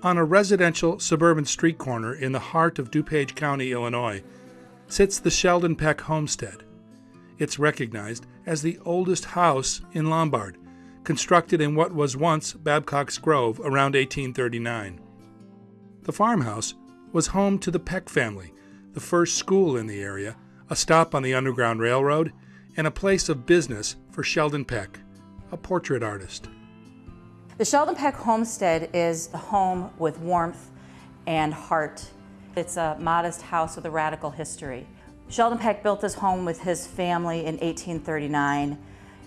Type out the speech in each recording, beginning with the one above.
On a residential suburban street corner in the heart of DuPage County, Illinois, sits the Sheldon Peck Homestead. It's recognized as the oldest house in Lombard, constructed in what was once Babcock's Grove around 1839. The farmhouse was home to the Peck family, the first school in the area, a stop on the Underground Railroad, and a place of business for Sheldon Peck, a portrait artist. The Sheldon Peck Homestead is a home with warmth and heart. It's a modest house with a radical history. Sheldon Peck built this home with his family in 1839.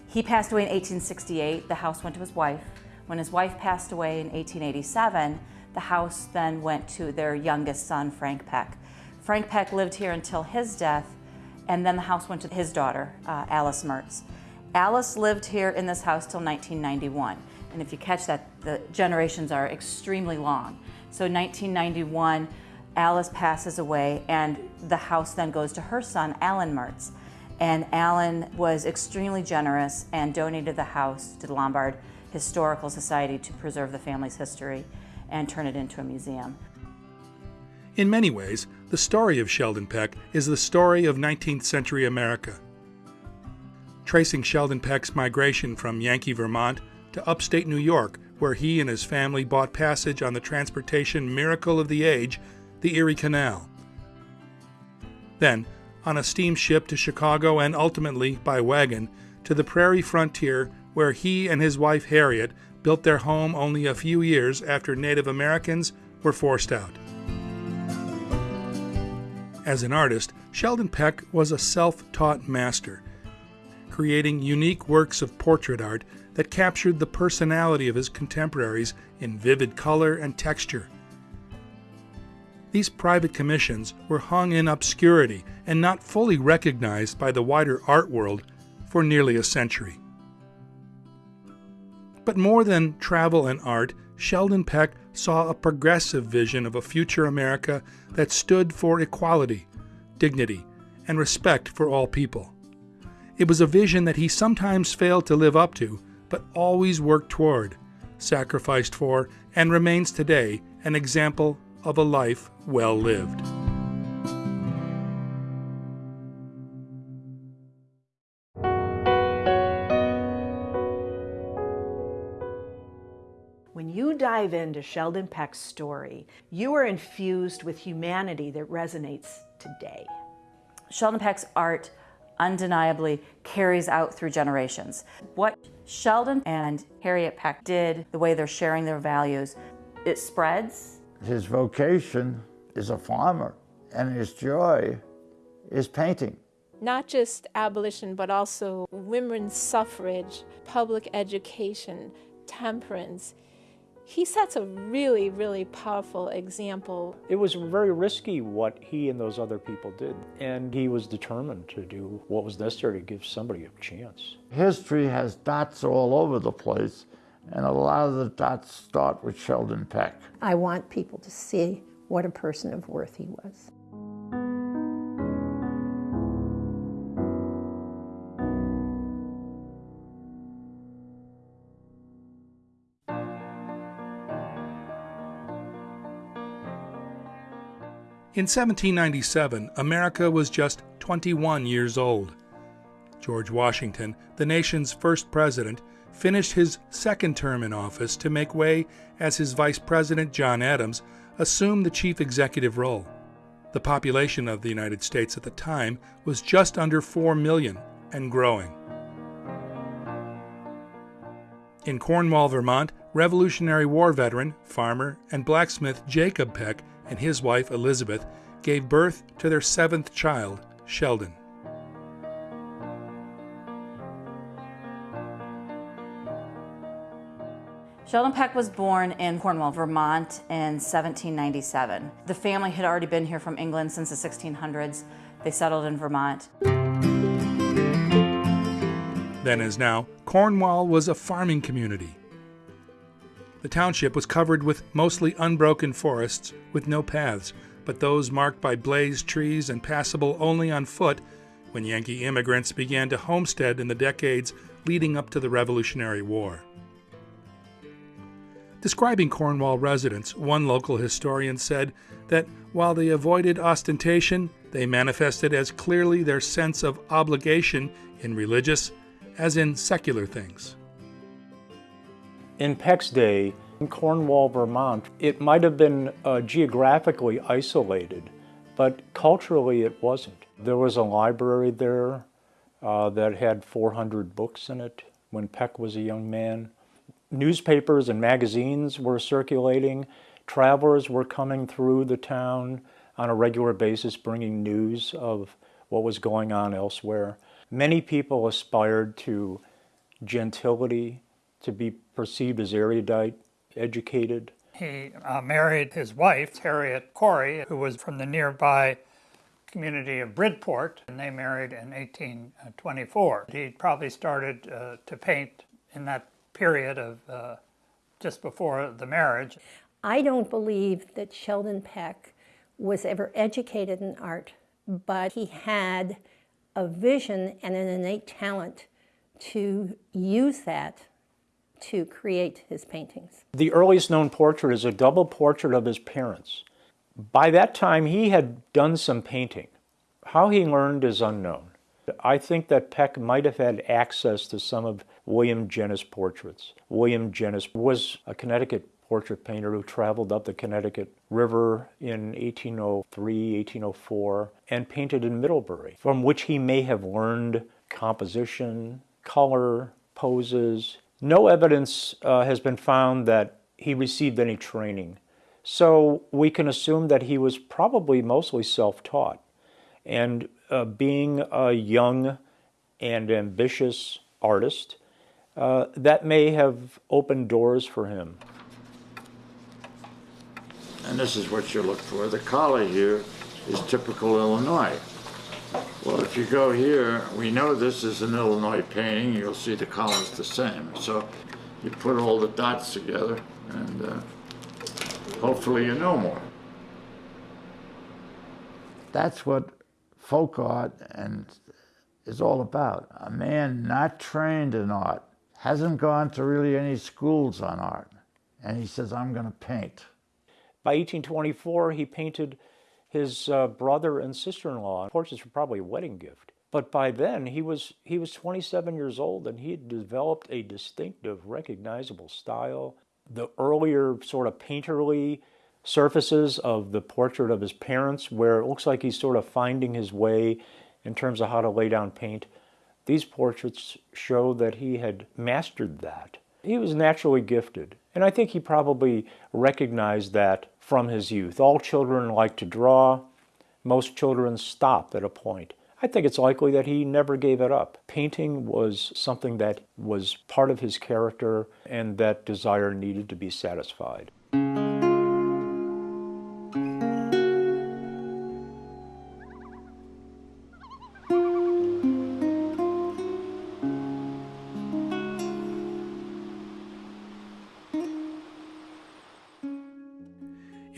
He passed away in 1868. The house went to his wife. When his wife passed away in 1887, the house then went to their youngest son, Frank Peck. Frank Peck lived here until his death, and then the house went to his daughter, uh, Alice Mertz. Alice lived here in this house till 1991. And if you catch that, the generations are extremely long. So 1991, Alice passes away and the house then goes to her son, Alan Mertz. And Alan was extremely generous and donated the house to the Lombard Historical Society to preserve the family's history and turn it into a museum. In many ways, the story of Sheldon Peck is the story of 19th century America. Tracing Sheldon Peck's migration from Yankee, Vermont to upstate New York, where he and his family bought passage on the transportation miracle of the age, the Erie Canal. Then, on a steamship to Chicago and ultimately, by wagon, to the prairie frontier where he and his wife Harriet built their home only a few years after Native Americans were forced out. As an artist, Sheldon Peck was a self taught master, creating unique works of portrait art that captured the personality of his contemporaries in vivid color and texture. These private commissions were hung in obscurity and not fully recognized by the wider art world for nearly a century. But more than travel and art, Sheldon Peck saw a progressive vision of a future America that stood for equality, dignity, and respect for all people. It was a vision that he sometimes failed to live up to, but always worked toward, sacrificed for, and remains today an example of a life well lived. When you dive into Sheldon Peck's story, you are infused with humanity that resonates today. Sheldon Peck's art undeniably carries out through generations. What Sheldon and Harriet Peck did, the way they're sharing their values, it spreads. His vocation is a farmer, and his joy is painting. Not just abolition, but also women's suffrage, public education, temperance he sets a really, really powerful example. It was very risky what he and those other people did, and he was determined to do what was necessary to give somebody a chance. History has dots all over the place, and a lot of the dots start with Sheldon Peck. I want people to see what a person of worth he was. In 1797, America was just 21 years old. George Washington, the nation's first president, finished his second term in office to make way as his vice president, John Adams, assumed the chief executive role. The population of the United States at the time was just under 4 million and growing. In Cornwall, Vermont, Revolutionary War veteran, farmer, and blacksmith Jacob Peck and his wife Elizabeth gave birth to their seventh child, Sheldon. Sheldon Peck was born in Cornwall, Vermont in 1797. The family had already been here from England since the 1600s. They settled in Vermont. Then as now, Cornwall was a farming community. The township was covered with mostly unbroken forests with no paths, but those marked by blazed trees and passable only on foot when Yankee immigrants began to homestead in the decades leading up to the Revolutionary War. Describing Cornwall residents, one local historian said that while they avoided ostentation, they manifested as clearly their sense of obligation in religious as in secular things. In Peck's day, in Cornwall, Vermont, it might have been uh, geographically isolated, but culturally it wasn't. There was a library there uh, that had 400 books in it when Peck was a young man. Newspapers and magazines were circulating. Travelers were coming through the town on a regular basis bringing news of what was going on elsewhere. Many people aspired to gentility, to be perceived as erudite, educated. He uh, married his wife, Harriet Corey, who was from the nearby community of Bridport, and they married in 1824. He probably started uh, to paint in that period of uh, just before the marriage. I don't believe that Sheldon Peck was ever educated in art, but he had a vision and an innate talent to use that to create his paintings. The earliest known portrait is a double portrait of his parents. By that time, he had done some painting. How he learned is unknown. I think that Peck might have had access to some of William Jennys' portraits. William Jennys was a Connecticut portrait painter who traveled up the Connecticut River in 1803, 1804, and painted in Middlebury, from which he may have learned composition, color, poses. No evidence uh, has been found that he received any training. So we can assume that he was probably mostly self-taught. And uh, being a young and ambitious artist, uh, that may have opened doors for him. And this is what you look for. The collar here is typical Illinois. Well, if you go here, we know this is an Illinois painting. You'll see the collar's the same. So you put all the dots together and uh, hopefully you know more. That's what folk art and is all about. A man not trained in art, hasn't gone to really any schools on art, and he says, I'm going to paint. By 1824, he painted his uh, brother and sister-in-law. Portraits were probably a wedding gift. But by then, he was, he was 27 years old and he had developed a distinctive, recognizable style. The earlier sort of painterly surfaces of the portrait of his parents, where it looks like he's sort of finding his way in terms of how to lay down paint, these portraits show that he had mastered that. He was naturally gifted, and I think he probably recognized that from his youth. All children like to draw. Most children stop at a point. I think it's likely that he never gave it up. Painting was something that was part of his character and that desire needed to be satisfied.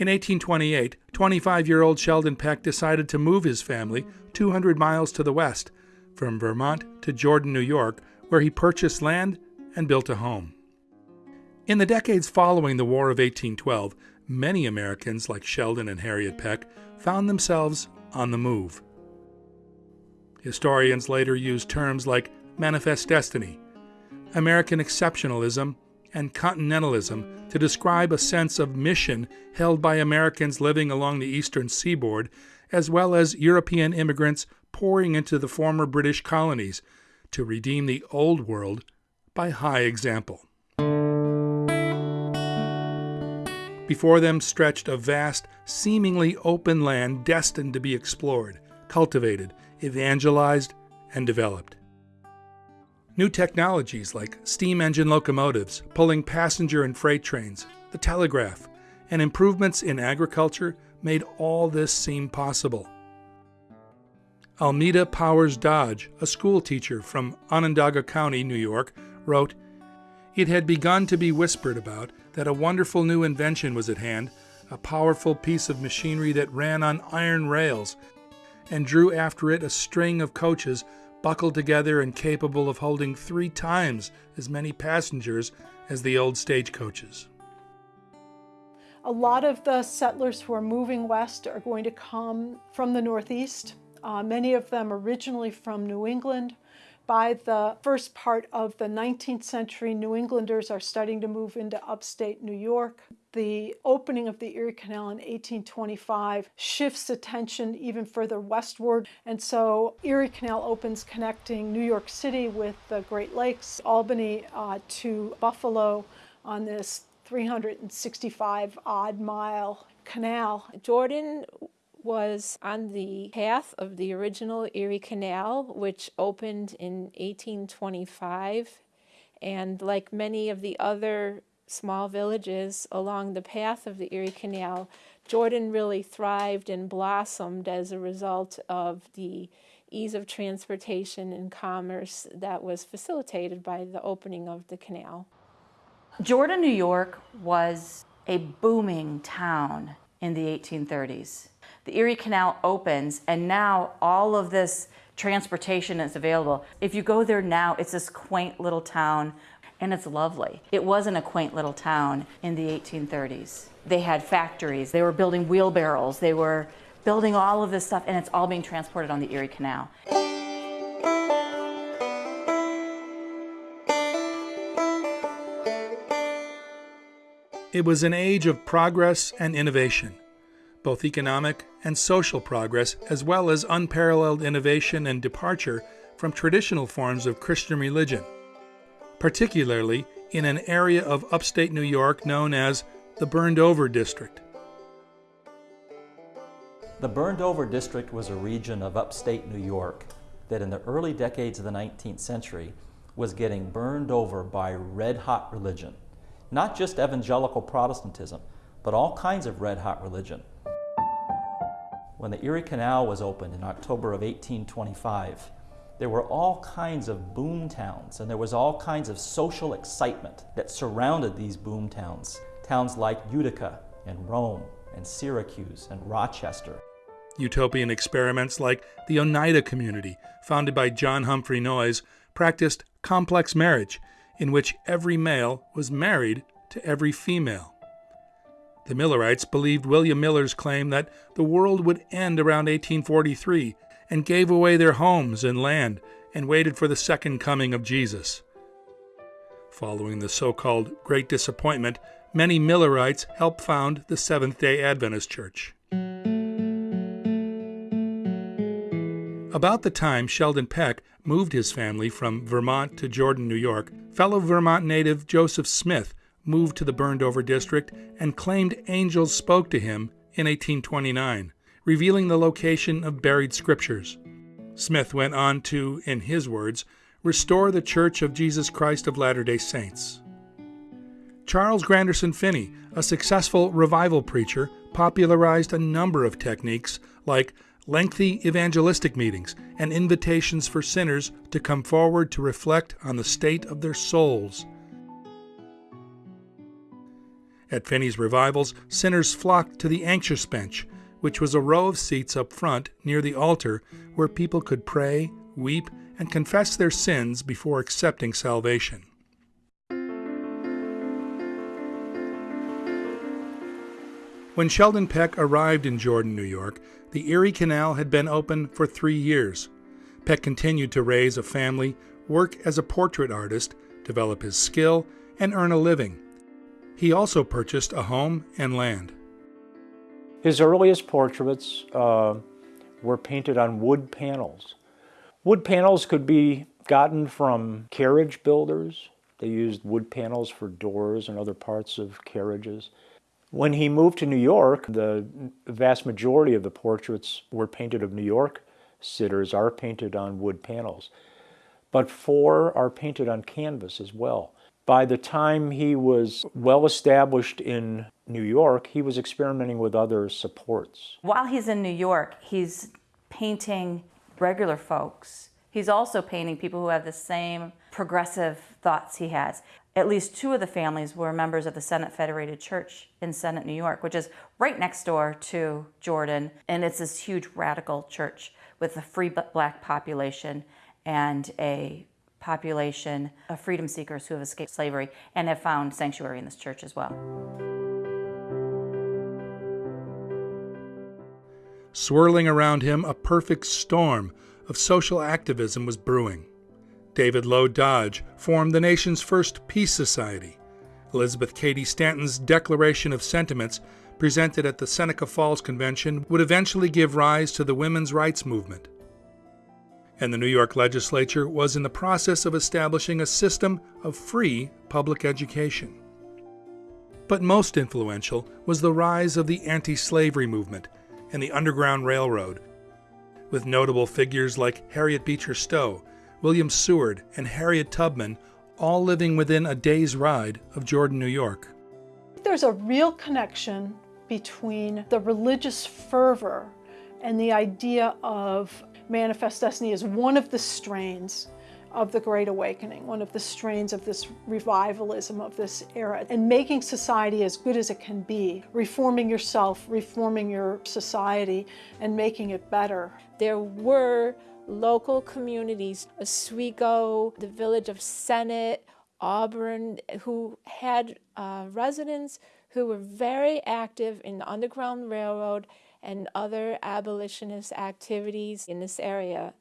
In 1828, 25 year old Sheldon Peck decided to move his family 200 miles to the west, from Vermont to Jordan, New York, where he purchased land and built a home. In the decades following the War of 1812, many Americans, like Sheldon and Harriet Peck, found themselves on the move. Historians later used terms like manifest destiny, American exceptionalism, and continentalism to describe a sense of mission held by Americans living along the eastern seaboard, as well as European immigrants pouring into the former British colonies to redeem the Old World by high example. Before them stretched a vast, seemingly open land destined to be explored, cultivated, evangelized, and developed. New technologies like steam engine locomotives pulling passenger and freight trains, the telegraph, and improvements in agriculture made all this seem possible. Almeda Powers Dodge, a school teacher from Onondaga County, New York, wrote, It had begun to be whispered about that a wonderful new invention was at hand, a powerful piece of machinery that ran on iron rails and drew after it a string of coaches buckled together and capable of holding three times as many passengers as the old stagecoaches. A lot of the settlers who are moving west are going to come from the Northeast, uh, many of them originally from New England. By the first part of the 19th century, New Englanders are starting to move into upstate New York. The opening of the Erie Canal in 1825 shifts attention even further westward. And so Erie Canal opens connecting New York City with the Great Lakes, Albany uh, to Buffalo on this 365 odd mile canal. Jordan was on the path of the original Erie Canal, which opened in 1825. And like many of the other small villages along the path of the Erie Canal, Jordan really thrived and blossomed as a result of the ease of transportation and commerce that was facilitated by the opening of the canal. Jordan, New York was a booming town in the 1830s. The Erie Canal opens and now all of this transportation is available. If you go there now, it's this quaint little town and it's lovely. It wasn't a quaint little town in the 1830s. They had factories, they were building wheelbarrows, they were building all of this stuff and it's all being transported on the Erie Canal. It was an age of progress and innovation, both economic and social progress, as well as unparalleled innovation and departure from traditional forms of Christian religion, particularly in an area of upstate New York known as the Burned Over District. The Burned Over District was a region of upstate New York that in the early decades of the 19th century was getting burned over by red hot religion not just evangelical Protestantism, but all kinds of red hot religion. When the Erie Canal was opened in October of 1825, there were all kinds of boom towns and there was all kinds of social excitement that surrounded these boom towns. Towns like Utica and Rome and Syracuse and Rochester. Utopian experiments like the Oneida community, founded by John Humphrey Noyes, practiced complex marriage in which every male was married to every female. The Millerites believed William Miller's claim that the world would end around 1843 and gave away their homes and land and waited for the second coming of Jesus. Following the so called Great Disappointment, many Millerites helped found the Seventh day Adventist Church. About the time Sheldon Peck moved his family from Vermont to Jordan, New York, fellow Vermont native Joseph Smith moved to the burned over district and claimed angels spoke to him in 1829, revealing the location of buried scriptures. Smith went on to, in his words, restore the Church of Jesus Christ of Latter day Saints. Charles Granderson Finney, a successful revival preacher, popularized a number of techniques like lengthy evangelistic meetings, and invitations for sinners to come forward to reflect on the state of their souls. At Finney's revivals, sinners flocked to the anxious bench, which was a row of seats up front near the altar where people could pray, weep, and confess their sins before accepting salvation. When Sheldon Peck arrived in Jordan, New York, the Erie Canal had been open for three years. Peck continued to raise a family, work as a portrait artist, develop his skill, and earn a living. He also purchased a home and land. His earliest portraits uh, were painted on wood panels. Wood panels could be gotten from carriage builders. They used wood panels for doors and other parts of carriages. When he moved to New York, the vast majority of the portraits were painted of New York sitters are painted on wood panels, but four are painted on canvas as well. By the time he was well established in New York, he was experimenting with other supports. While he's in New York, he's painting regular folks. He's also painting people who have the same progressive thoughts he has at least two of the families were members of the Sennett Federated Church in Sennett, New York, which is right next door to Jordan. And it's this huge radical church with a free black population and a population of freedom seekers who have escaped slavery and have found sanctuary in this church as well. Swirling around him, a perfect storm of social activism was brewing. David Low Dodge formed the nation's first peace society. Elizabeth Cady Stanton's Declaration of Sentiments, presented at the Seneca Falls Convention, would eventually give rise to the women's rights movement. And the New York legislature was in the process of establishing a system of free public education. But most influential was the rise of the anti slavery movement and the Underground Railroad, with notable figures like Harriet Beecher Stowe, William Seward, and Harriet Tubman all living within a day's ride of Jordan, New York. There's a real connection between the religious fervor and the idea of manifest destiny as one of the strains of the Great Awakening, one of the strains of this revivalism of this era, and making society as good as it can be, reforming yourself, reforming your society, and making it better. There were local communities, Oswego, the village of Sennett, Auburn, who had uh, residents who were very active in the Underground Railroad and other abolitionist activities in this area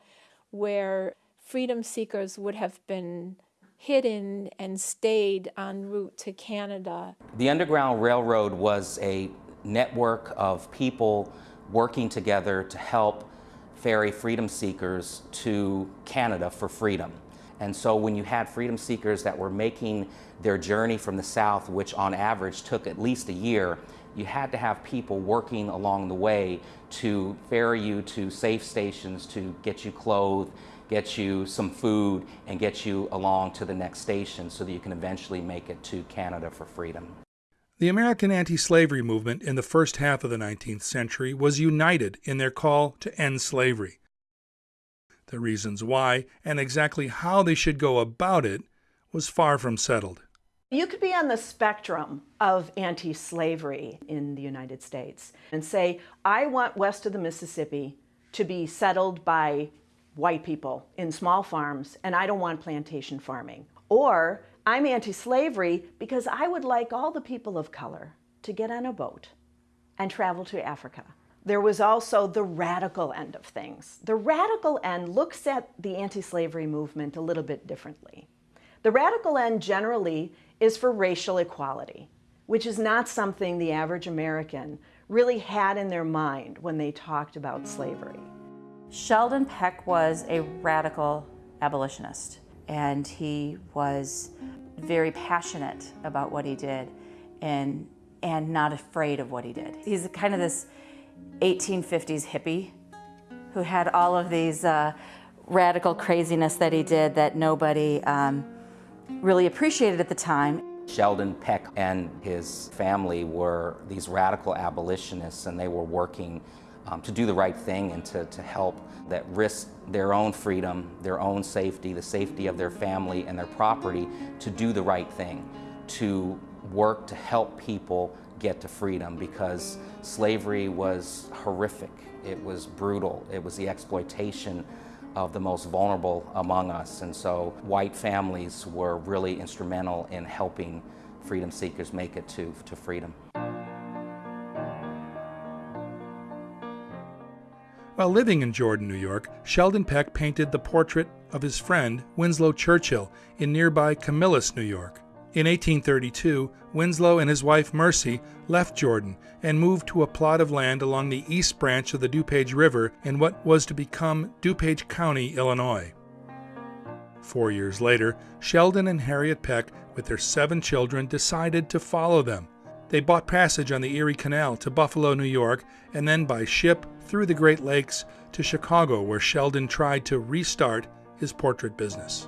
where freedom seekers would have been hidden and stayed en route to Canada. The Underground Railroad was a network of people working together to help ferry freedom seekers to Canada for freedom. And so when you had freedom seekers that were making their journey from the South, which on average took at least a year, you had to have people working along the way to ferry you to safe stations to get you clothed, get you some food, and get you along to the next station so that you can eventually make it to Canada for freedom. The American anti slavery movement in the first half of the 19th century was united in their call to end slavery. The reasons why and exactly how they should go about it was far from settled. You could be on the spectrum of anti slavery in the United States and say, I want west of the Mississippi to be settled by white people in small farms, and I don't want plantation farming. Or I'm anti-slavery because I would like all the people of color to get on a boat and travel to Africa. There was also the radical end of things. The radical end looks at the anti-slavery movement a little bit differently. The radical end generally is for racial equality, which is not something the average American really had in their mind when they talked about slavery. Sheldon Peck was a radical abolitionist and he was very passionate about what he did and, and not afraid of what he did. He's kind of this 1850s hippie who had all of these uh, radical craziness that he did that nobody um, really appreciated at the time. Sheldon Peck and his family were these radical abolitionists and they were working um, to do the right thing and to, to help that risk their own freedom, their own safety, the safety of their family and their property to do the right thing, to work to help people get to freedom because slavery was horrific. It was brutal. It was the exploitation of the most vulnerable among us. And so white families were really instrumental in helping freedom seekers make it to, to freedom. While living in Jordan, New York, Sheldon Peck painted the portrait of his friend Winslow Churchill in nearby Camillus, New York. In 1832, Winslow and his wife Mercy left Jordan and moved to a plot of land along the east branch of the DuPage River in what was to become DuPage County, Illinois. Four years later, Sheldon and Harriet Peck, with their seven children, decided to follow them. They bought passage on the Erie Canal to Buffalo, New York, and then by ship through the Great Lakes to Chicago, where Sheldon tried to restart his portrait business.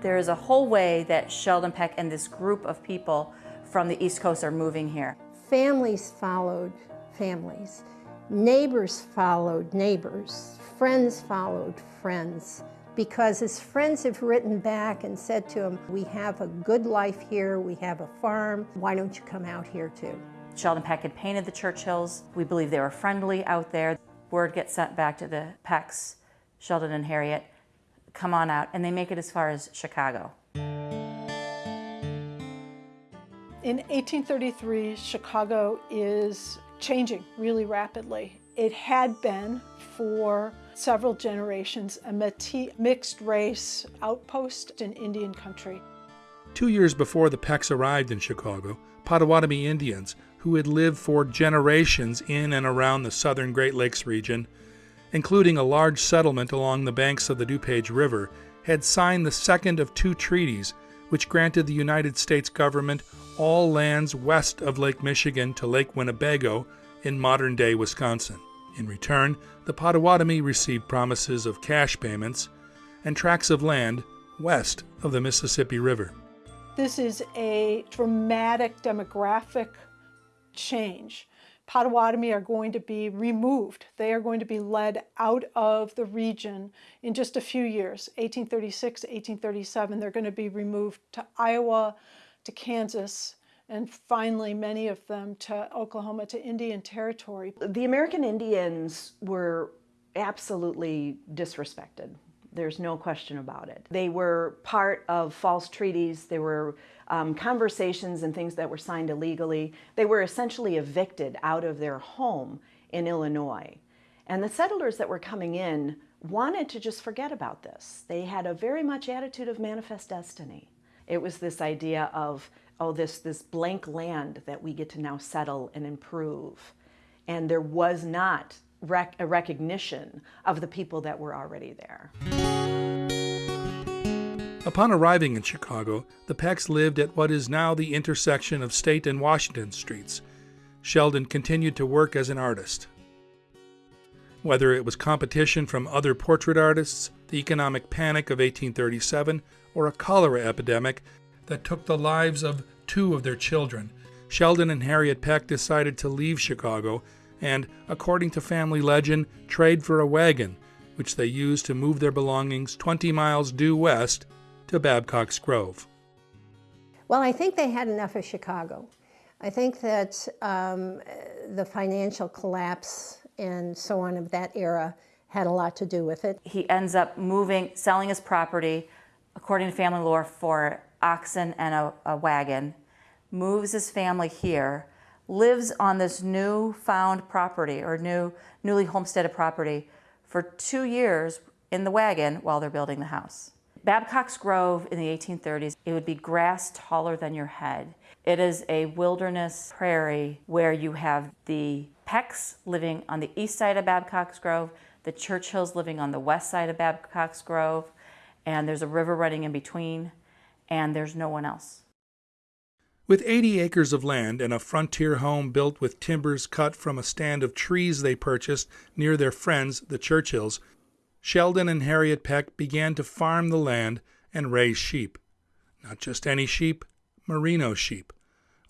There is a whole way that Sheldon Peck and this group of people from the East Coast are moving here. Families followed families. Neighbors followed neighbors. Friends followed friends because his friends have written back and said to him, we have a good life here, we have a farm, why don't you come out here too? Sheldon Peck had painted the Churchills. We believe they were friendly out there. Word gets sent back to the Pecks, Sheldon and Harriet, come on out, and they make it as far as Chicago. In 1833, Chicago is changing really rapidly. It had been for several generations a Métis mixed race outpost in Indian country. Two years before the Pecks arrived in Chicago, Potawatomi Indians, who had lived for generations in and around the southern Great Lakes region, including a large settlement along the banks of the DuPage River, had signed the second of two treaties which granted the United States government all lands west of Lake Michigan to Lake Winnebago in modern day Wisconsin. In return, the Potawatomi received promises of cash payments and tracts of land west of the Mississippi River. This is a dramatic demographic change. Potawatomi are going to be removed. They are going to be led out of the region in just a few years, 1836, 1837. They're going to be removed to Iowa, to Kansas, and finally many of them to Oklahoma, to Indian Territory. The American Indians were absolutely disrespected. There's no question about it. They were part of false treaties. They were um, conversations and things that were signed illegally. They were essentially evicted out of their home in Illinois. And the settlers that were coming in wanted to just forget about this. They had a very much attitude of manifest destiny. It was this idea of, oh, this, this blank land that we get to now settle and improve. And there was not rec a recognition of the people that were already there. Upon arriving in Chicago, the Pecks lived at what is now the intersection of State and Washington Streets. Sheldon continued to work as an artist. Whether it was competition from other portrait artists, the economic panic of 1837, or a cholera epidemic that took the lives of two of their children, Sheldon and Harriet Peck decided to leave Chicago and, according to family legend, trade for a wagon, which they used to move their belongings 20 miles due west to Babcock's Grove. Well, I think they had enough of Chicago. I think that um, the financial collapse and so on of that era had a lot to do with it. He ends up moving, selling his property, according to family lore, for oxen and a, a wagon, moves his family here, lives on this new found property or new newly homesteaded property for two years in the wagon while they're building the house. Babcock's Grove in the 1830s, it would be grass taller than your head. It is a wilderness prairie where you have the Pecks living on the east side of Babcock's Grove, the Churchills living on the west side of Babcock's Grove, and there's a river running in between, and there's no one else. With 80 acres of land and a frontier home built with timbers cut from a stand of trees they purchased near their friends, the Churchills, Sheldon and Harriet Peck began to farm the land and raise sheep. Not just any sheep, merino sheep,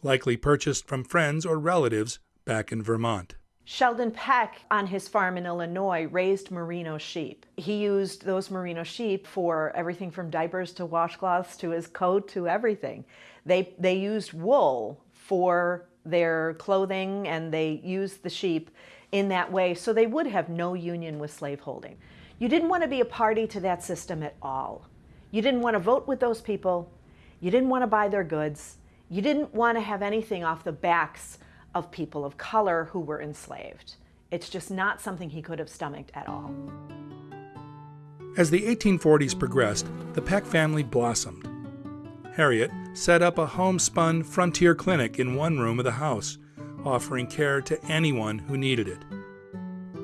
likely purchased from friends or relatives back in Vermont. Sheldon Peck on his farm in Illinois raised merino sheep. He used those merino sheep for everything from diapers to washcloths to his coat to everything. They, they used wool for their clothing and they used the sheep in that way so they would have no union with slaveholding. You didn't want to be a party to that system at all. You didn't want to vote with those people. You didn't want to buy their goods. You didn't want to have anything off the backs of people of color who were enslaved. It's just not something he could have stomached at all. As the 1840s progressed, the Peck family blossomed. Harriet set up a homespun frontier clinic in one room of the house, offering care to anyone who needed it.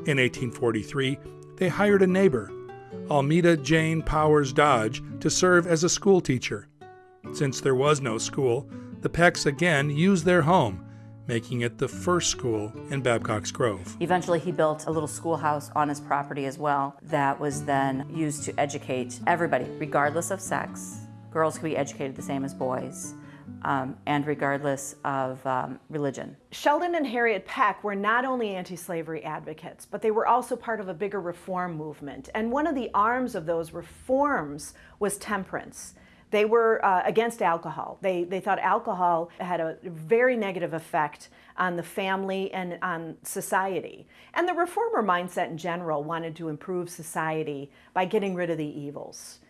In 1843, they hired a neighbor, Almeda Jane Powers Dodge, to serve as a school teacher. Since there was no school, the Pecks again used their home, making it the first school in Babcock's Grove. Eventually, he built a little schoolhouse on his property as well that was then used to educate everybody, regardless of sex. Girls could be educated the same as boys um, and regardless of um, religion. Sheldon and Harriet Peck were not only anti-slavery advocates, but they were also part of a bigger reform movement. And one of the arms of those reforms was temperance. They were uh, against alcohol. They, they thought alcohol had a very negative effect on the family and on society. And the reformer mindset in general wanted to improve society by getting rid of the evils.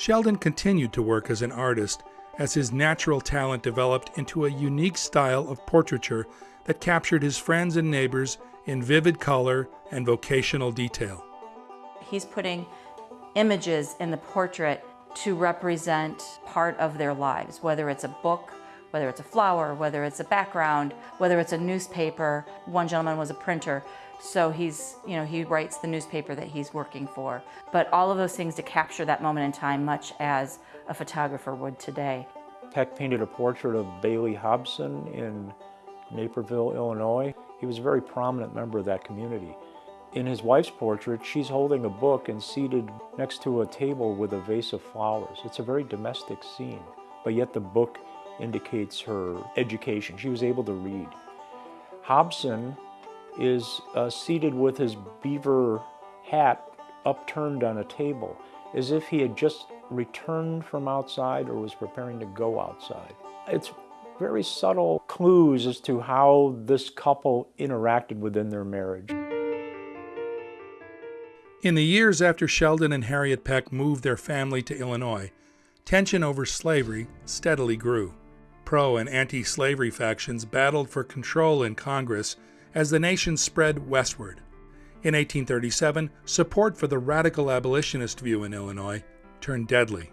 Sheldon continued to work as an artist as his natural talent developed into a unique style of portraiture that captured his friends and neighbors in vivid color and vocational detail. He's putting images in the portrait to represent part of their lives, whether it's a book, whether it's a flower, whether it's a background, whether it's a newspaper. One gentleman was a printer, so he's, you know, he writes the newspaper that he's working for. But all of those things to capture that moment in time, much as a photographer would today. Peck painted a portrait of Bailey Hobson in Naperville, Illinois. He was a very prominent member of that community. In his wife's portrait, she's holding a book and seated next to a table with a vase of flowers. It's a very domestic scene, but yet the book indicates her education. She was able to read. Hobson is uh, seated with his beaver hat upturned on a table, as if he had just returned from outside or was preparing to go outside. It's very subtle clues as to how this couple interacted within their marriage. In the years after Sheldon and Harriet Peck moved their family to Illinois, tension over slavery steadily grew. Pro and anti slavery factions battled for control in Congress as the nation spread westward. In 1837, support for the radical abolitionist view in Illinois turned deadly.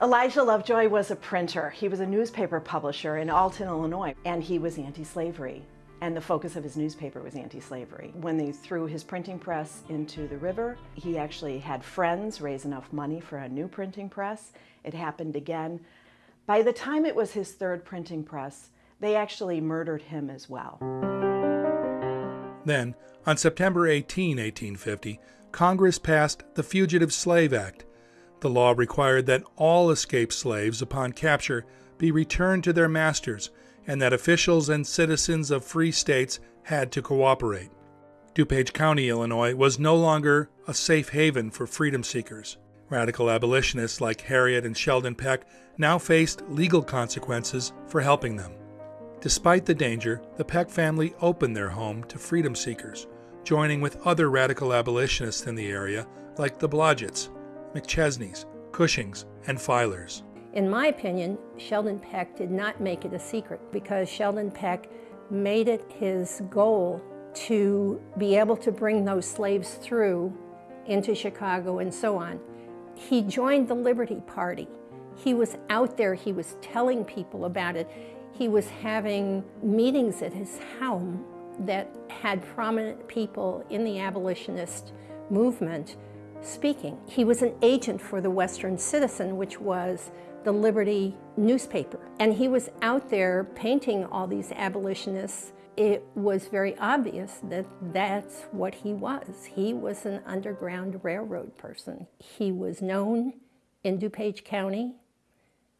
Elijah Lovejoy was a printer. He was a newspaper publisher in Alton, Illinois, and he was anti-slavery. And the focus of his newspaper was anti-slavery. When they threw his printing press into the river, he actually had friends raise enough money for a new printing press. It happened again. By the time it was his third printing press, they actually murdered him as well. Then, on September 18, 1850, Congress passed the Fugitive Slave Act. The law required that all escaped slaves upon capture be returned to their masters and that officials and citizens of free states had to cooperate. DuPage County, Illinois was no longer a safe haven for freedom seekers. Radical abolitionists like Harriet and Sheldon Peck now faced legal consequences for helping them. Despite the danger, the Peck family opened their home to freedom seekers, joining with other radical abolitionists in the area like the Blodgetts, McChesneys, Cushings, and Filers. In my opinion, Sheldon Peck did not make it a secret because Sheldon Peck made it his goal to be able to bring those slaves through into Chicago and so on. He joined the Liberty Party. He was out there, he was telling people about it. He was having meetings at his home that had prominent people in the abolitionist movement speaking. He was an agent for the Western Citizen, which was the Liberty newspaper. And he was out there painting all these abolitionists. It was very obvious that that's what he was. He was an Underground Railroad person. He was known in DuPage County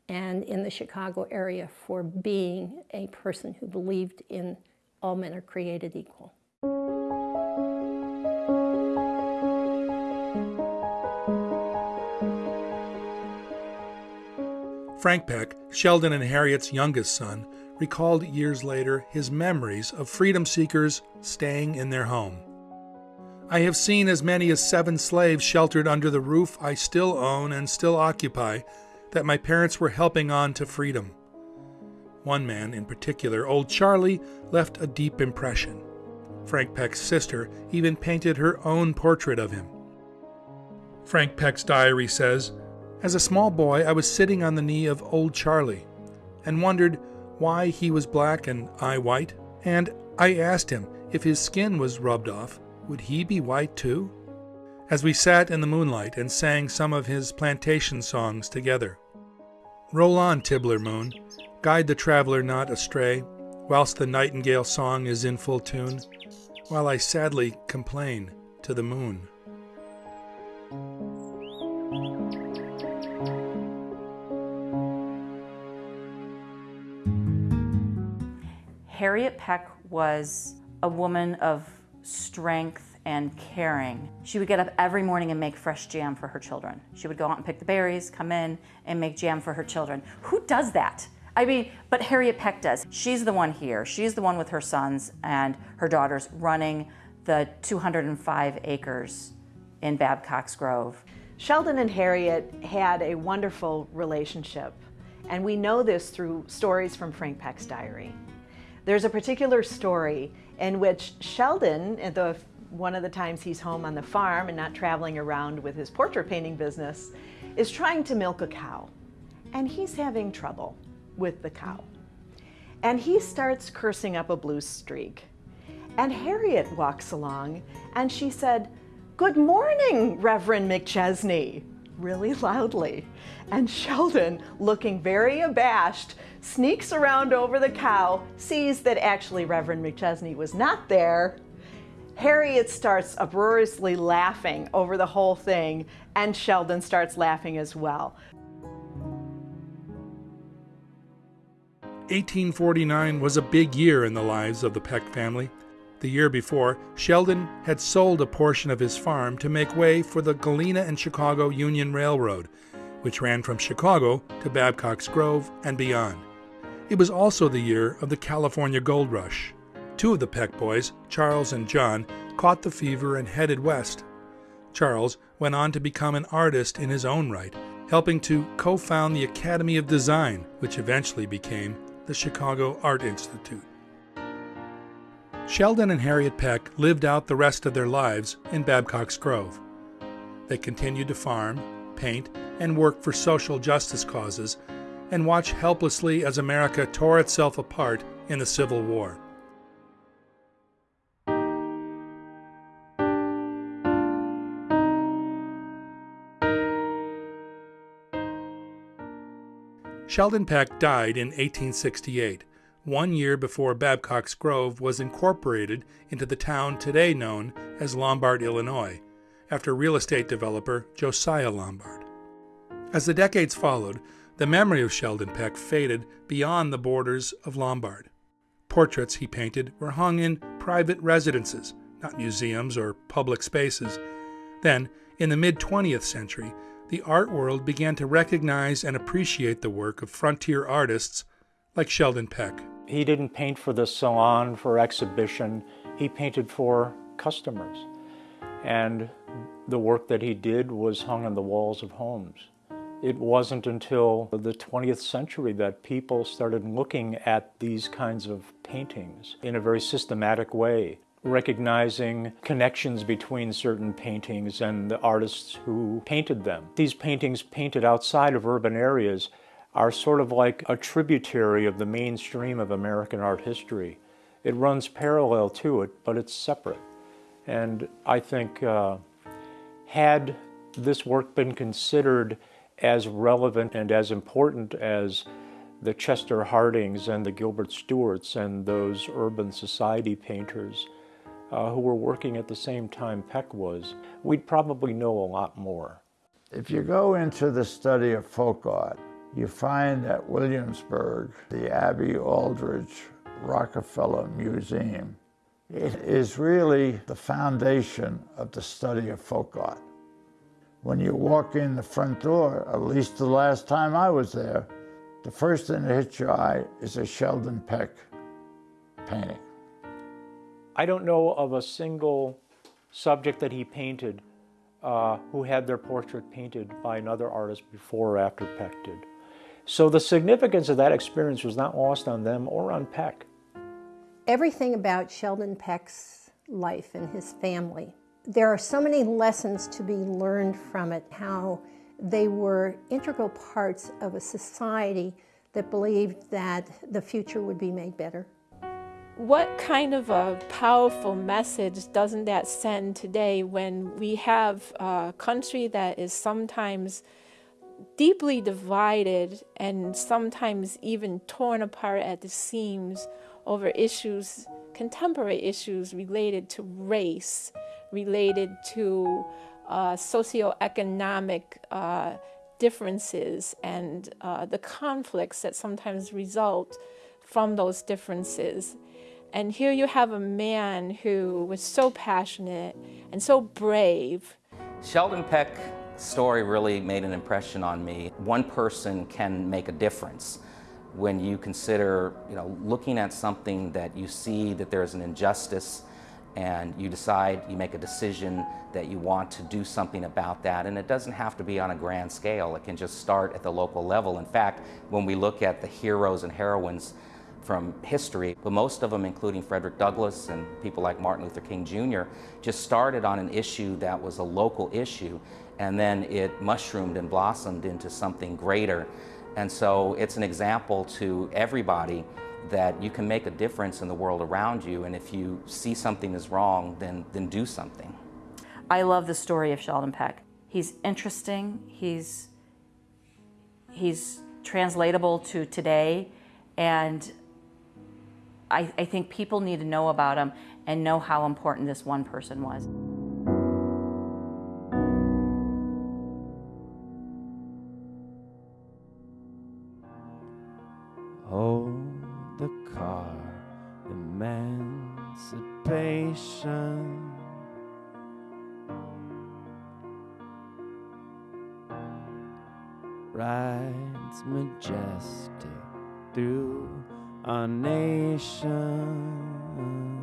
and in the Chicago area for being a person who believed in all men are created equal. Frank Peck, Sheldon and Harriet's youngest son, recalled years later his memories of freedom seekers staying in their home. I have seen as many as seven slaves sheltered under the roof I still own and still occupy that my parents were helping on to freedom. One man in particular, Old Charlie, left a deep impression. Frank Peck's sister even painted her own portrait of him. Frank Peck's diary says, as a small boy, I was sitting on the knee of old Charlie and wondered why he was black and I white, and I asked him if his skin was rubbed off, would he be white too? As we sat in the moonlight and sang some of his plantation songs together. Roll on, Tibbler moon, guide the traveler not astray, whilst the nightingale song is in full tune, while I sadly complain to the moon. Harriet Peck was a woman of strength and caring. She would get up every morning and make fresh jam for her children. She would go out and pick the berries, come in and make jam for her children. Who does that? I mean, but Harriet Peck does. She's the one here. She's the one with her sons and her daughters running the 205 acres in Babcock's Grove. Sheldon and Harriet had a wonderful relationship. And we know this through stories from Frank Peck's diary. There's a particular story in which Sheldon, the, one of the times he's home on the farm and not traveling around with his portrait painting business, is trying to milk a cow. And he's having trouble with the cow. And he starts cursing up a blue streak. And Harriet walks along and she said, Good morning, Reverend McChesney, really loudly. And Sheldon, looking very abashed, sneaks around over the cow, sees that actually Reverend McChesney was not there. Harriet starts uproariously laughing over the whole thing, and Sheldon starts laughing as well. 1849 was a big year in the lives of the Peck family. The year before, Sheldon had sold a portion of his farm to make way for the Galena and Chicago Union Railroad, which ran from Chicago to Babcock's Grove and beyond. It was also the year of the California Gold Rush. Two of the Peck boys, Charles and John, caught the fever and headed west. Charles went on to become an artist in his own right, helping to co found the Academy of Design, which eventually became the Chicago Art Institute. Sheldon and Harriet Peck lived out the rest of their lives in Babcock's Grove. They continued to farm, paint, and work for social justice causes, and watch helplessly as America tore itself apart in the Civil War. Sheldon Peck died in 1868 one year before Babcock's Grove was incorporated into the town today known as Lombard, Illinois, after real estate developer Josiah Lombard. As the decades followed, the memory of Sheldon Peck faded beyond the borders of Lombard. Portraits he painted were hung in private residences, not museums or public spaces. Then, in the mid 20th century, the art world began to recognize and appreciate the work of frontier artists like Sheldon Peck. He didn't paint for the salon, for exhibition. He painted for customers. And the work that he did was hung on the walls of homes. It wasn't until the 20th century that people started looking at these kinds of paintings in a very systematic way, recognizing connections between certain paintings and the artists who painted them. These paintings painted outside of urban areas are sort of like a tributary of the mainstream of American art history. It runs parallel to it, but it's separate. And I think uh, had this work been considered as relevant and as important as the Chester Hardings and the Gilbert Stuarts and those urban society painters uh, who were working at the same time Peck was, we'd probably know a lot more. If you go into the study of folk art, you find at Williamsburg the Abby Aldrich Rockefeller Museum. It is really the foundation of the study of folk art. When you walk in the front door, at least the last time I was there, the first thing that hits your eye is a Sheldon Peck painting. I don't know of a single subject that he painted uh, who had their portrait painted by another artist before or after Peck did. So the significance of that experience was not lost on them or on Peck. Everything about Sheldon Peck's life and his family, there are so many lessons to be learned from it, how they were integral parts of a society that believed that the future would be made better. What kind of a powerful message doesn't that send today when we have a country that is sometimes deeply divided and sometimes even torn apart at the seams over issues, contemporary issues related to race, related to uh, socioeconomic uh, differences and uh, the conflicts that sometimes result from those differences. And here you have a man who was so passionate and so brave. Sheldon Peck story really made an impression on me. One person can make a difference when you consider, you know, looking at something that you see that there's an injustice and you decide, you make a decision that you want to do something about that. And it doesn't have to be on a grand scale. It can just start at the local level. In fact, when we look at the heroes and heroines from history, but most of them, including Frederick Douglass and people like Martin Luther King Jr., just started on an issue that was a local issue, and then it mushroomed and blossomed into something greater. And so it's an example to everybody that you can make a difference in the world around you, and if you see something is wrong, then, then do something. I love the story of Sheldon Peck. He's interesting, he's, he's translatable to today, and I, I think people need to know about him and know how important this one person was. Car, emancipation. Rides majestic through our nation.